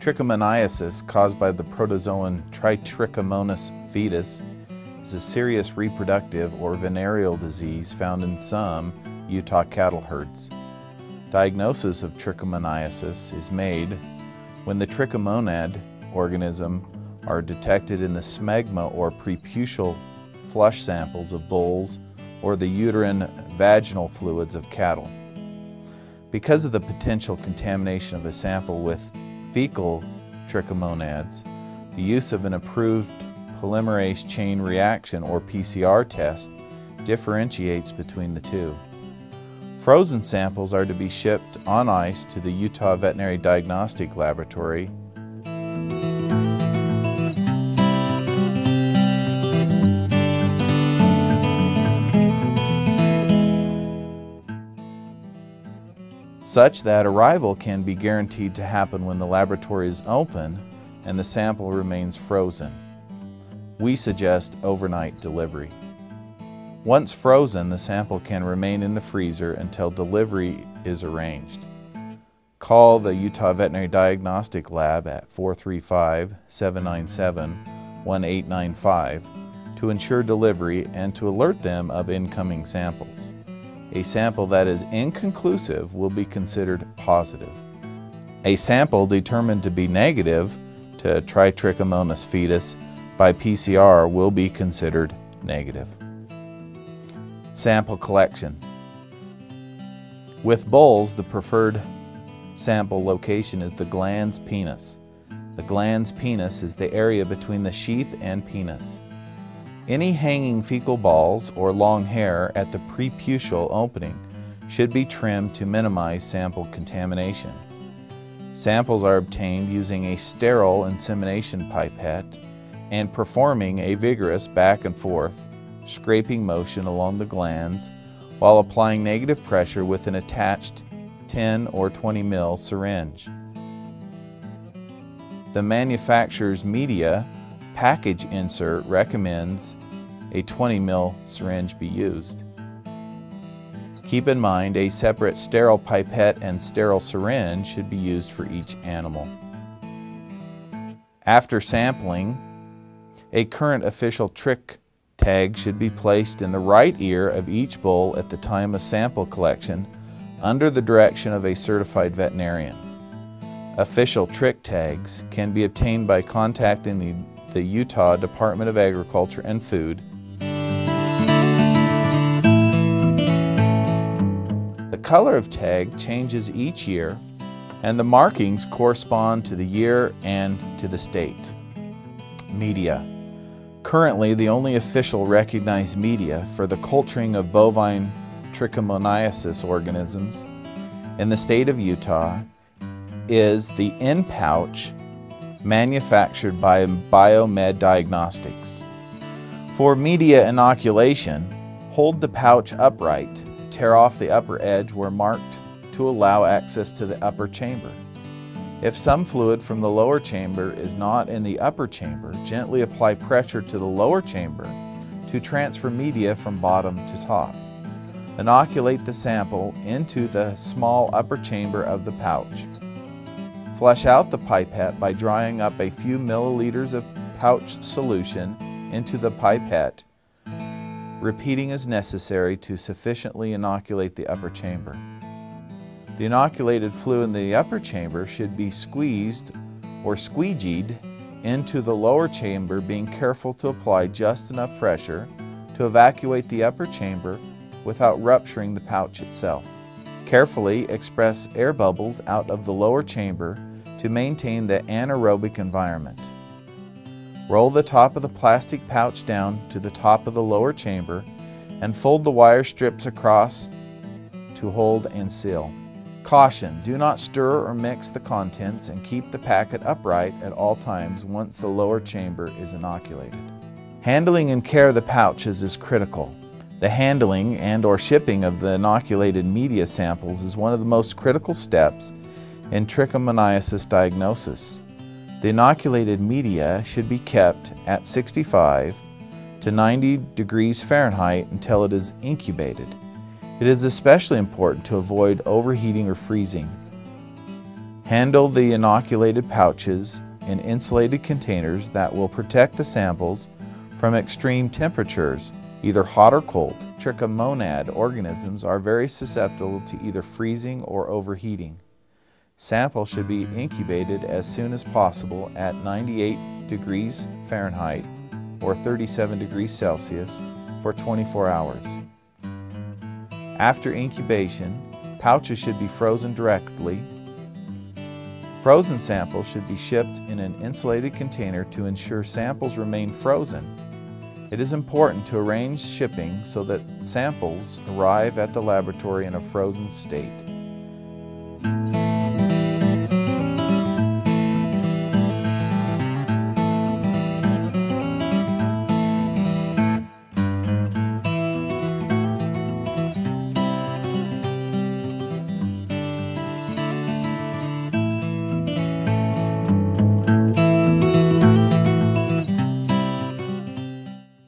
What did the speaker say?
Trichomoniasis, caused by the protozoan Tritrichomonas foetus, is a serious reproductive or venereal disease found in some Utah cattle herds. Diagnosis of trichomoniasis is made when the trichomonad organism are detected in the smegma or preputial flush samples of bulls or the uterine vaginal fluids of cattle. Because of the potential contamination of a sample with fecal trichomonads, the use of an approved polymerase chain reaction or PCR test differentiates between the two. Frozen samples are to be shipped on ice to the Utah Veterinary Diagnostic Laboratory such that arrival can be guaranteed to happen when the laboratory is open and the sample remains frozen. We suggest overnight delivery. Once frozen, the sample can remain in the freezer until delivery is arranged. Call the Utah Veterinary Diagnostic Lab at 435-797-1895 to ensure delivery and to alert them of incoming samples. A sample that is inconclusive will be considered positive. A sample determined to be negative to Tritrichomonas foetus by PCR will be considered negative. Sample collection. With bulls, the preferred sample location is the glans penis. The glans penis is the area between the sheath and penis. Any hanging fecal balls or long hair at the preputial opening should be trimmed to minimize sample contamination. Samples are obtained using a sterile insemination pipette and performing a vigorous back and forth scraping motion along the glans while applying negative pressure with an attached 10 or 20 mil syringe. The manufacturer's media package insert recommends a 20 mil syringe be used. Keep in mind a separate sterile pipette and sterile syringe should be used for each animal. After sampling, a current official trich tag should be placed in the right ear of each bull at the time of sample collection under the direction of a certified veterinarian. Official trich tags can be obtained by contacting the, the Utah Department of Agriculture and Food The color of tag changes each year and the markings correspond to the year and to the state. Media. Currently, the only official recognized media for the culturing of bovine trichomoniasis organisms in the state of Utah is the InPouch manufactured by Biomed Diagnostics. For media inoculation, hold the pouch upright tear off the upper edge where marked to allow access to the upper chamber. If some fluid from the lower chamber is not in the upper chamber, gently apply pressure to the lower chamber to transfer media from bottom to top. Inoculate the sample into the small upper chamber of the pouch. Flush out the pipette by drying up a few milliliters of pouch solution into the pipette repeating as necessary to sufficiently inoculate the upper chamber. The inoculated fluid in the upper chamber should be squeezed or squeegeed into the lower chamber, being careful to apply just enough pressure to evacuate the upper chamber without rupturing the pouch itself. Carefully express air bubbles out of the lower chamber to maintain the anaerobic environment. Roll the top of the plastic pouch down to the top of the lower chamber and fold the wire strips across to hold and seal. Caution, do not stir or mix the contents and keep the packet upright at all times once the lower chamber is inoculated. Handling and care of the pouches is critical. The handling and or shipping of the inoculated media samples is one of the most critical steps in trichomoniasis diagnosis. The inoculated media should be kept at 65 to 90 degrees Fahrenheit until it is incubated. It is especially important to avoid overheating or freezing. Handle the inoculated pouches in insulated containers that will protect the samples from extreme temperatures, either hot or cold. Trichomonad organisms are very susceptible to either freezing or overheating. Samples should be incubated as soon as possible at 98 degrees Fahrenheit or 37 degrees Celsius for 24 hours. After incubation, pouches should be frozen directly. Frozen samples should be shipped in an insulated container to ensure samples remain frozen. It is important to arrange shipping so that samples arrive at the laboratory in a frozen state.